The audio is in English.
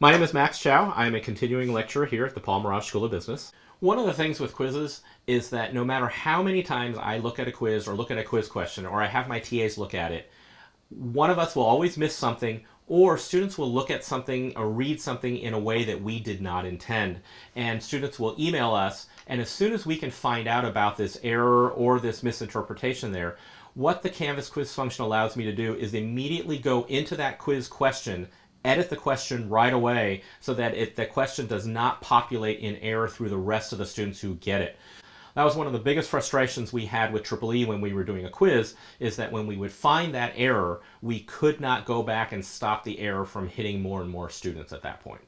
My name is Max Chow. I am a continuing lecturer here at the Paul Merage School of Business. One of the things with quizzes is that no matter how many times I look at a quiz or look at a quiz question or I have my TAs look at it, one of us will always miss something or students will look at something or read something in a way that we did not intend. And students will email us, and as soon as we can find out about this error or this misinterpretation there, what the Canvas quiz function allows me to do is immediately go into that quiz question edit the question right away so that it, the question does not populate in error through the rest of the students who get it. That was one of the biggest frustrations we had with Triple E when we were doing a quiz, is that when we would find that error, we could not go back and stop the error from hitting more and more students at that point.